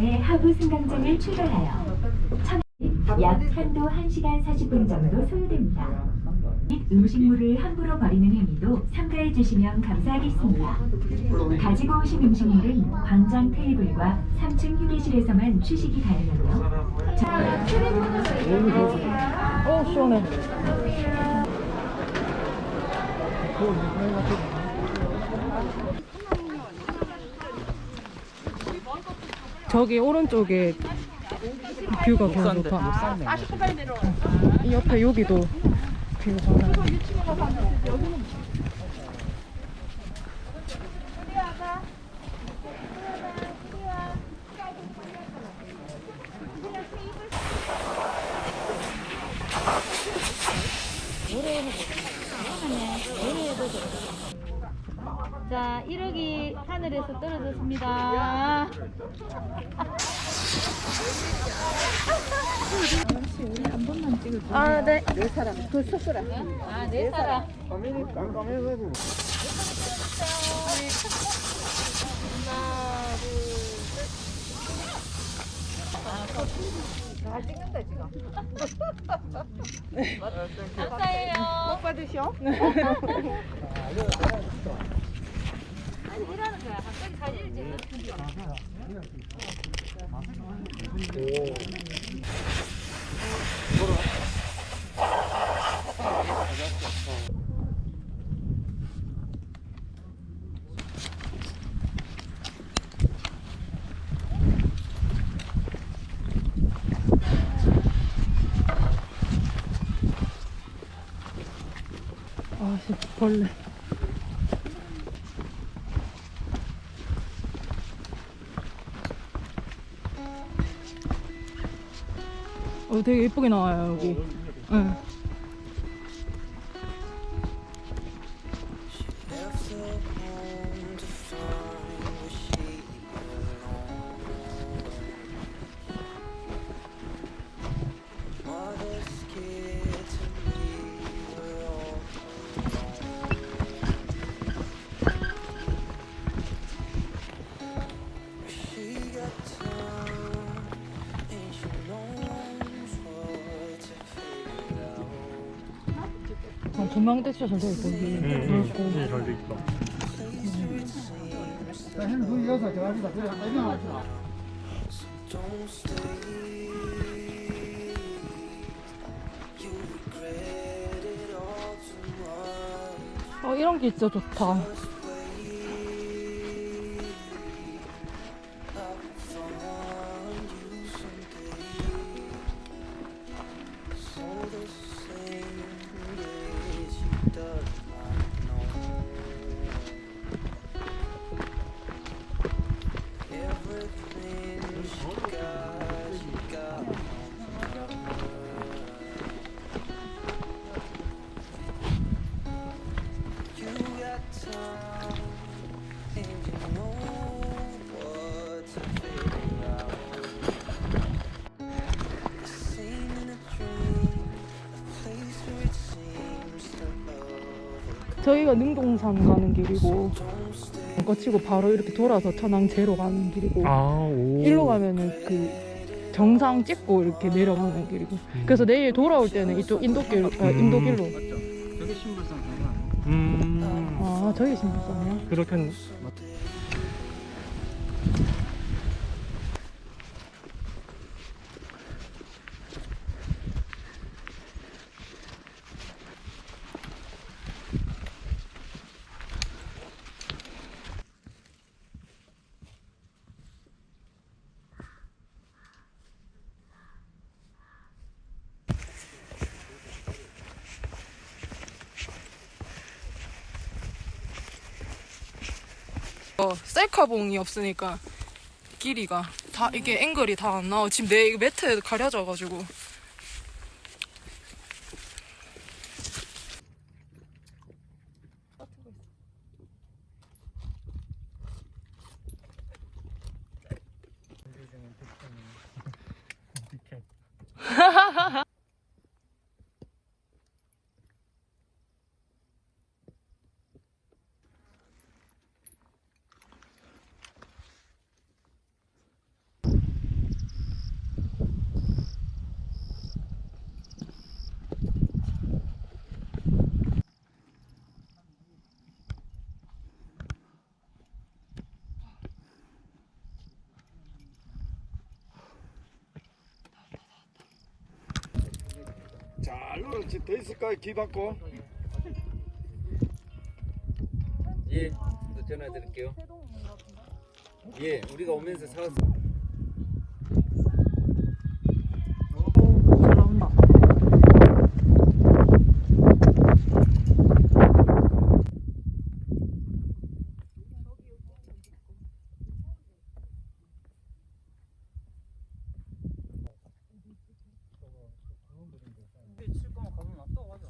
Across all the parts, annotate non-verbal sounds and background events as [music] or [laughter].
340m의 하부 승강장을 출발하여 천- 약 편도 1시간 40분 정도 소요됩니다. 및 음식물을 함부로 버리는 행위도 삼가해 주시면 감사하겠습니다. 가지고 오신 음식물은 광장 테이블과 3층 휴게실에서만 취식이 가능하며 어, 시원해. 저기 오른쪽에 뷰가 너무 좋다. 이 옆에 여기도 뷰가 좋아. 자, 1억이 하늘에서 떨어졌습니다. 아, 네. 네 사람. 그 숫자라. 아, 네 사람. [laughs] 감사해요. 복 받으셔. [laughs] [laughs] 이러는 거야. 아, 씨, 벌레. 되게 예쁘게 나와요, 여기. 응. 아, 조명대 진짜 잘 되어있고, 여기. 응. 응, 잘돼 있다. 어, 이런 게 진짜 좋다. 저희가 능동산 가는 길이고 거치고 바로 이렇게 돌아서 천왕 제로 가는 길이고 아, 오. 일로 가면은 그 정상 찍고 이렇게 내려가는 길이고. 그래서 내일 돌아올 때는 이쪽 인도길 아, 인도길로. 저게 신불산 가면. 음. 아 저기 신발상이야 그렇게 어, 셀카봉이 없으니까 길이가 다 이게 앵글이 다 안 나와. 지금 내 이거 매트 가려져가지고. 자, 이거 더 있을까요? 기 받고. 예, 또 전화 드릴게요. 예, 우리가 오면서 사왔어. 잘 나온다. 칠 거면 가면 놔둬 가자.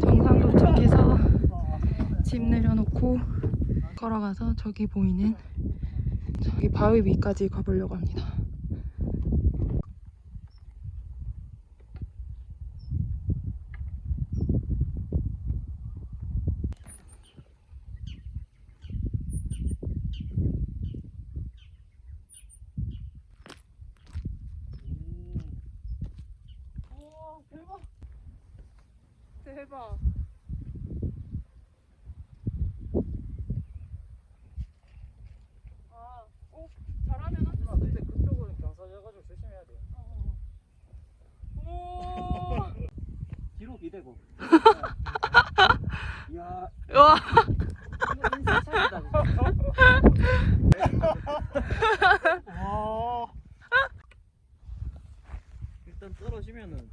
정상 도착해서 짐 내려놓고 걸어가서 저기 보이는 저기 바위 위까지 가보려고 합니다. 대박. 아, 어, 잘하면 한 아, 근데 그쪽은 경사져가지고 조심해야 돼. 오. 뒤로 기대고. 이야, 와. 일단 떨어지면은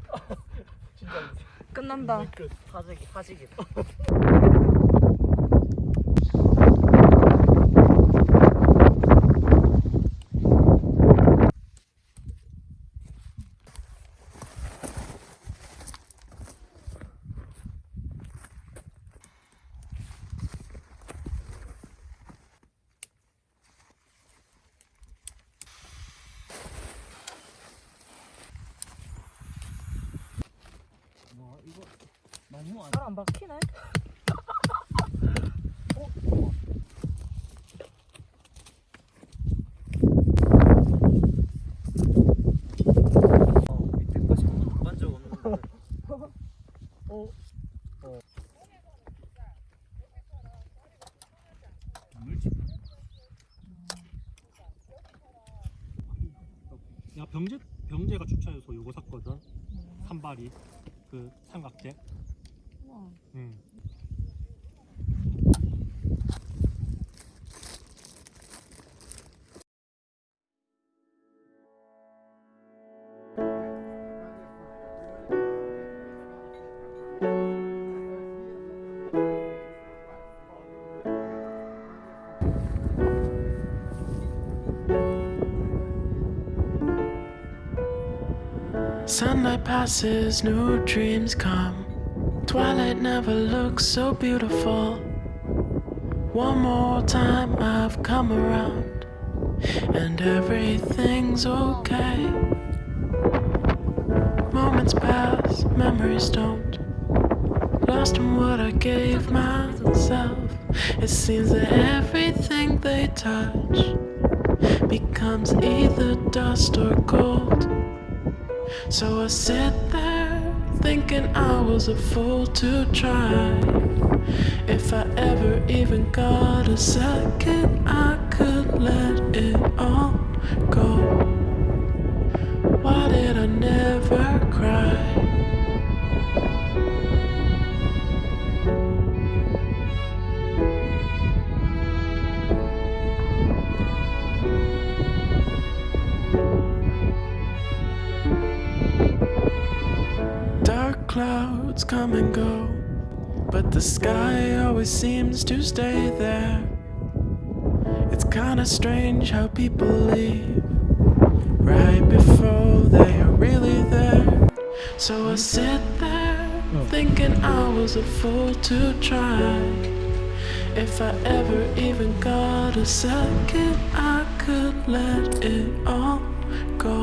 끝난다. 하지기 하지기. 뭐 이거 너무 안. 잘안 박히네. [laughs] 어. 야 병재 병재가 주차해서 요거 샀거든. 산발이 그 삼각대. 응. Sunlight passes, new dreams come. Twilight never looks so beautiful. One more time I've come around, and everything's okay. Moments pass, memories don't. Lost in what I gave myself. It seems that everything they touch becomes either dust or gold. So I sit there thinking I was a fool to try. If I ever even got a second, I could let it all go. Clouds come and go, but the sky always seems to stay there. It's kinda strange how people leave right before they are really there. So I sit there thinking I was a fool to try. If I ever even got a second, I could let it all go.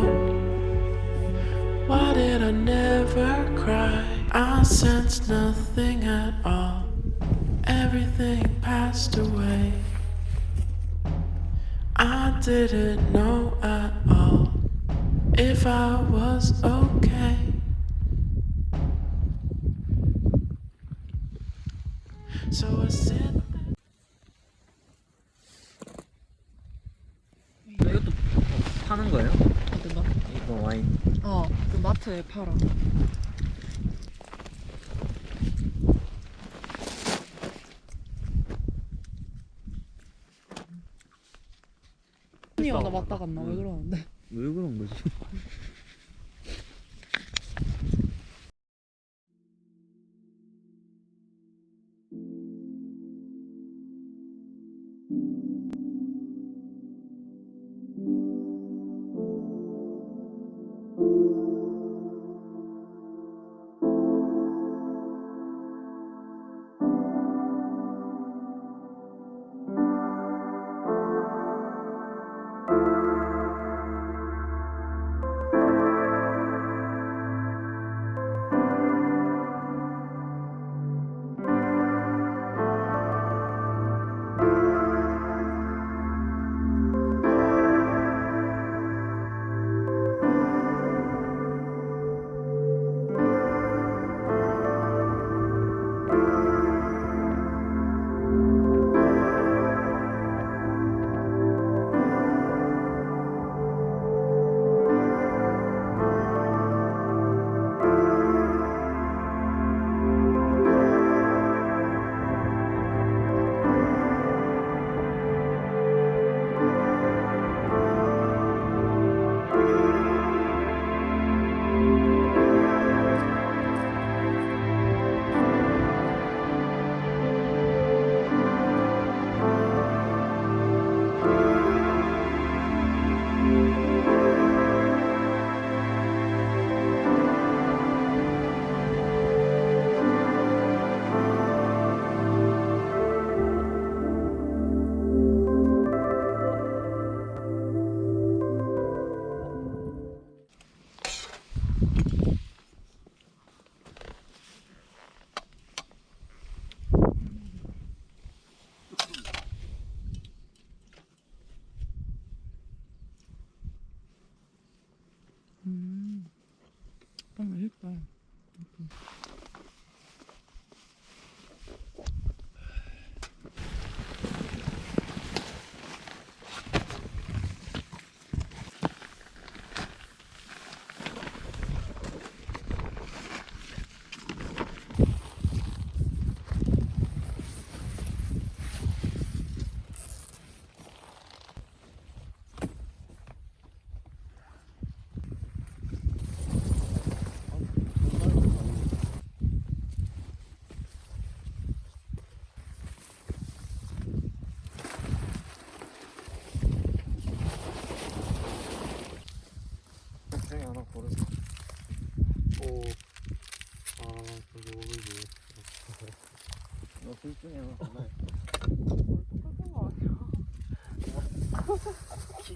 Why did I never cry? I sensed nothing at all. Everything passed away. I didn't know at all if I was okay. So I sit 이것도 파는 거예요? 어디가? 이거 와인. 어, 그 마트에 팔아. 나 맞다 갔나? 왜 그러는데? 왜 그런 거지?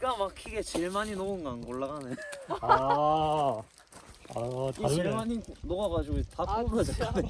기가 막히게 제일 많이 녹은 거안 골라가네. 아. 아, 이 제일 다르네. 많이 녹아가지고 다 떨어졌네.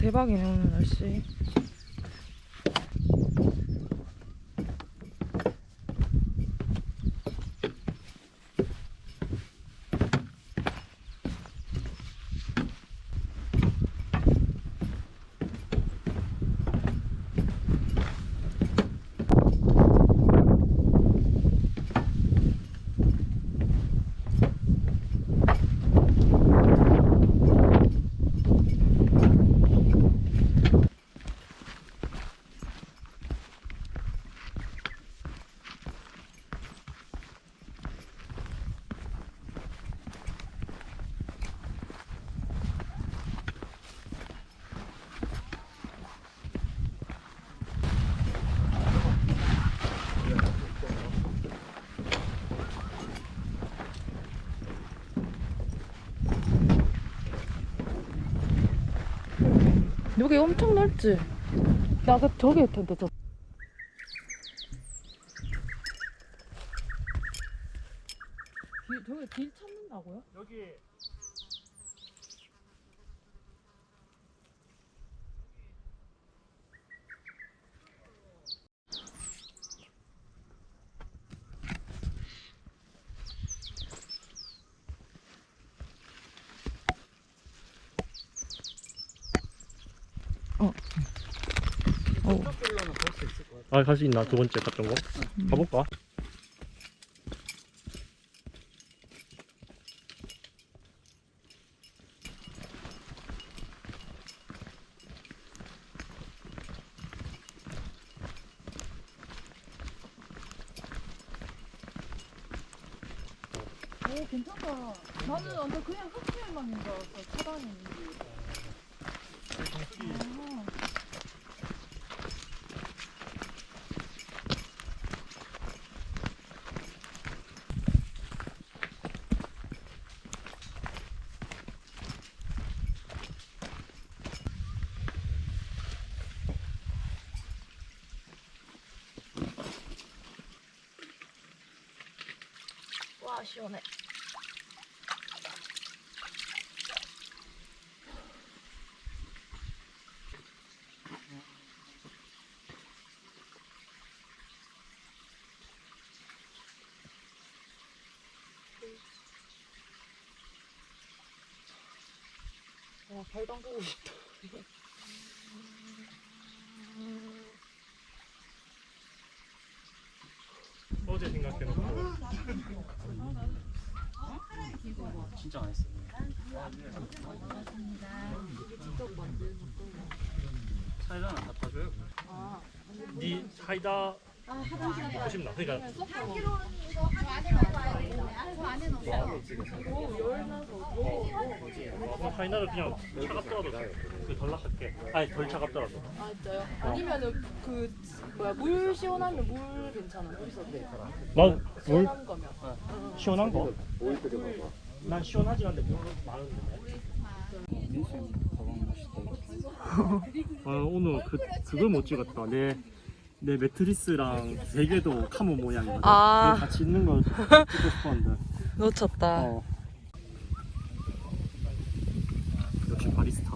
대박이네 오늘 날씨. 여기 엄청 넓지? 나 아까 저기 텐데 저. 길, 저기 길 찾는다고요? 여기 어. 아 갈 수 있나? 두 번째 갔던 거? 가볼까? 오 괜찮다. 나는 완전 그냥 흑실망인 줄 알았어. 차단했는데. 아. 와 시원해. 와, 발 담그고 싶다. 어제 생각해놓고 진짜 안 했어. 사이다는 다 타줘요. 니 사이다 먹고 싶나? 그러니까 어, 사이다를 그냥 차갑더라도 그덜 lak할게 아니 덜 차갑더라도 아 진짜요? 아니면은 그 뭐야 물 시원하면 물 괜찮아 물. 난물 시원한 거면. 시원한 거? 난 시원하진 않은데 물 많은데 아 오늘 그 그걸 못 찍었다 내 내 매트리스랑 베개도 카모 모양이거든 아. 같이 있는 걸 찍고 싶었는데 놓쳤다. 어. 역시 바리스타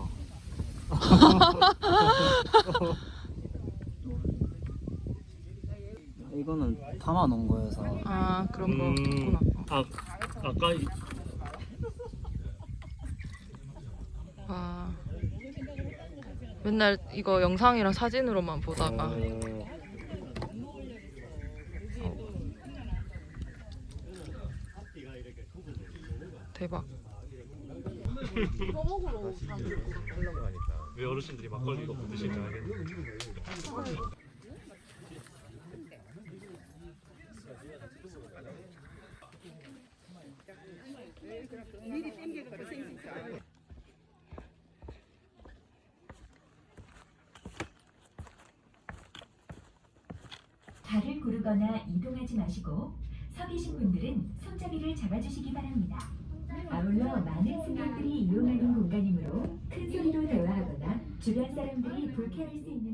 [laughs] 이거는 담아 놓은 거여서 아 그런 거 음, 있구나. 아 아까 이- 아 맨날 이거 영상이랑 사진으로만 보다가 어, 대박. [laughs] 왜 어르신들이 막걸리 넣고 드시는지 알겠네 발을 구르거나 이동하지 마시고 서 계신 분들은 손잡이를 잡아주시기 바랍니다. 아울러 많은 승객들이 이용하는 공간이므로 큰 소리로 대화하거나 주변 사람들이 불쾌할 수 있는 행동은